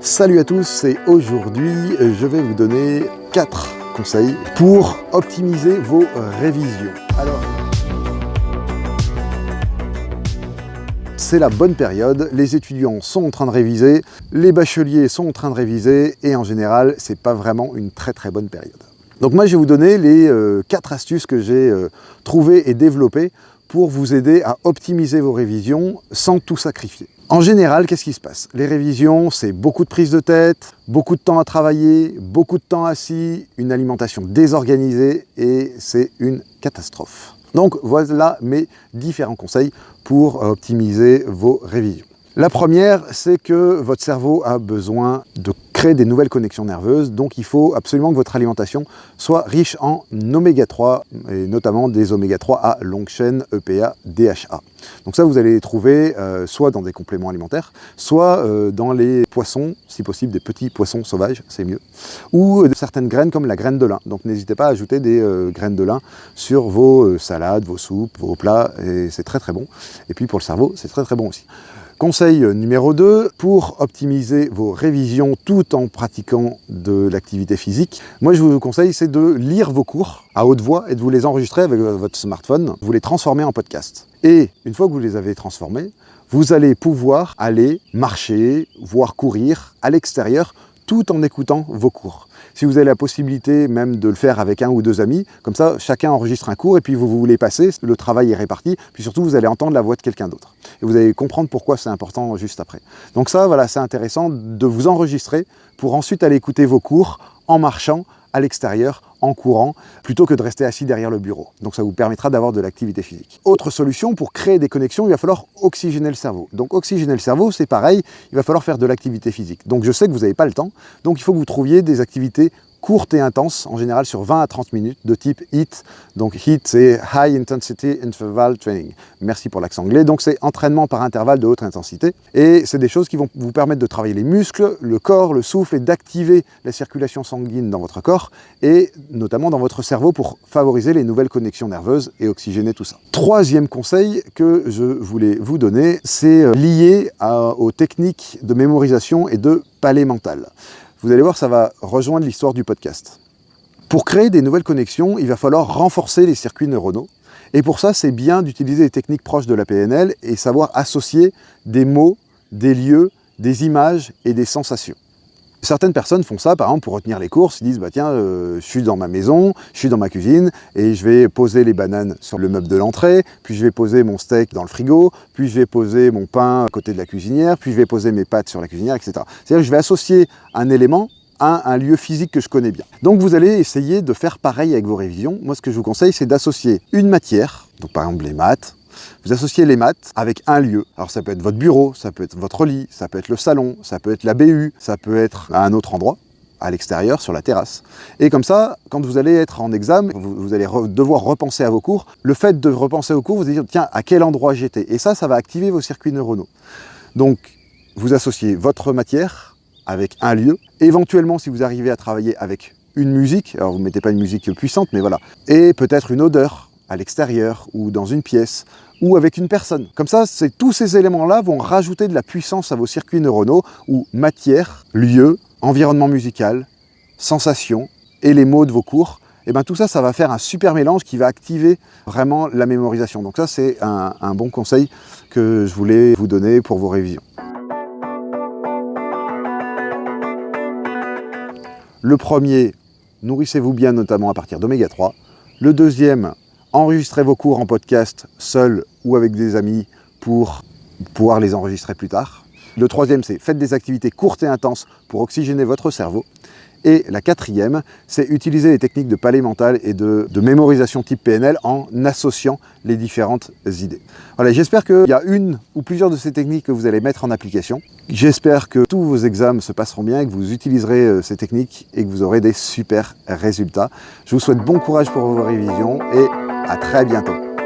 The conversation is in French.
Salut à tous et aujourd'hui je vais vous donner 4 conseils pour optimiser vos révisions. Alors, c'est la bonne période, les étudiants sont en train de réviser, les bacheliers sont en train de réviser et en général c'est pas vraiment une très très bonne période. Donc moi je vais vous donner les 4 astuces que j'ai trouvées et développées pour vous aider à optimiser vos révisions sans tout sacrifier. En général, qu'est-ce qui se passe? Les révisions, c'est beaucoup de prise de tête, beaucoup de temps à travailler, beaucoup de temps assis, une alimentation désorganisée et c'est une catastrophe. Donc voilà mes différents conseils pour optimiser vos révisions. La première, c'est que votre cerveau a besoin de créer des nouvelles connexions nerveuses, donc il faut absolument que votre alimentation soit riche en oméga 3, et notamment des oméga 3 à longue chaîne EPA, DHA. Donc ça, vous allez les trouver euh, soit dans des compléments alimentaires, soit euh, dans les poissons, si possible des petits poissons sauvages, c'est mieux, ou de certaines graines comme la graine de lin. Donc n'hésitez pas à ajouter des euh, graines de lin sur vos salades, vos soupes, vos plats, et c'est très très bon. Et puis pour le cerveau, c'est très très bon aussi. Conseil numéro 2, pour optimiser vos révisions tout en pratiquant de l'activité physique, moi je vous conseille c'est de lire vos cours à haute voix et de vous les enregistrer avec votre smartphone, vous les transformer en podcast. Et une fois que vous les avez transformés, vous allez pouvoir aller marcher, voire courir à l'extérieur tout en écoutant vos cours. Si vous avez la possibilité même de le faire avec un ou deux amis, comme ça, chacun enregistre un cours et puis vous voulez passer, le travail est réparti, puis surtout vous allez entendre la voix de quelqu'un d'autre. Et vous allez comprendre pourquoi c'est important juste après. Donc ça, voilà, c'est intéressant de vous enregistrer pour ensuite aller écouter vos cours en marchant à l'extérieur en courant plutôt que de rester assis derrière le bureau. Donc ça vous permettra d'avoir de l'activité physique. Autre solution, pour créer des connexions, il va falloir oxygéner le cerveau. Donc oxygéner le cerveau, c'est pareil, il va falloir faire de l'activité physique. Donc je sais que vous n'avez pas le temps, donc il faut que vous trouviez des activités courte et intense, en général sur 20 à 30 minutes, de type HIIT. Donc HIIT, c'est High Intensity Interval Training. Merci pour l'accent anglais. Donc c'est entraînement par intervalle de haute intensité. Et c'est des choses qui vont vous permettre de travailler les muscles, le corps, le souffle et d'activer la circulation sanguine dans votre corps et notamment dans votre cerveau pour favoriser les nouvelles connexions nerveuses et oxygéner tout ça. Troisième conseil que je voulais vous donner, c'est euh, lié aux techniques de mémorisation et de palais mental. Vous allez voir, ça va rejoindre l'histoire du podcast. Pour créer des nouvelles connexions, il va falloir renforcer les circuits neuronaux. Et pour ça, c'est bien d'utiliser des techniques proches de la PNL et savoir associer des mots, des lieux, des images et des sensations. Certaines personnes font ça, par exemple, pour retenir les courses. Ils disent, bah tiens, euh, je suis dans ma maison, je suis dans ma cuisine, et je vais poser les bananes sur le meuble de l'entrée, puis je vais poser mon steak dans le frigo, puis je vais poser mon pain à côté de la cuisinière, puis je vais poser mes pâtes sur la cuisinière, etc. C'est-à-dire que je vais associer un élément à un lieu physique que je connais bien. Donc vous allez essayer de faire pareil avec vos révisions. Moi, ce que je vous conseille, c'est d'associer une matière, donc par exemple les maths, vous associez les maths avec un lieu. Alors ça peut être votre bureau, ça peut être votre lit, ça peut être le salon, ça peut être la BU, ça peut être à un autre endroit à l'extérieur, sur la terrasse. Et comme ça, quand vous allez être en examen, vous, allez devoir repenser à vos cours. Le fait de repenser aux cours, vous allez dire, tiens, à quel endroit j'étais? Et ça, ça va activer vos circuits neuronaux. Donc, vous associez votre matière avec un lieu. Éventuellement, si vous arrivez à travailler avec une musique, alors vous ne mettez pas une musique puissante, mais voilà, et peut-être une odeur, à l'extérieur ou dans une pièce ou avec une personne. Comme ça, tous ces éléments-là vont rajouter de la puissance à vos circuits neuronaux où matière, lieu, environnement musical, sensation et les mots de vos cours, et eh bien tout ça, ça va faire un super mélange qui va activer vraiment la mémorisation. Donc ça, c'est un, un bon conseil que je voulais vous donner pour vos révisions. Le premier, nourrissez-vous bien notamment à partir d'oméga 3. Le deuxième, enregistrez vos cours en podcast seul ou avec des amis pour pouvoir les enregistrer plus tard. Le troisième, c'est faites des activités courtes et intenses pour oxygéner votre cerveau. Et la quatrième, c'est utiliser les techniques de palais mental et de, mémorisation type PNL en associant les différentes idées. Voilà, j'espère qu'il y a une ou plusieurs de ces techniques que vous allez mettre en application. J'espère que tous vos examens se passeront bien, que vous utiliserez euh, ces techniques et que vous aurez des super résultats. Je vous souhaite bon courage pour vos révisions et à très bientôt.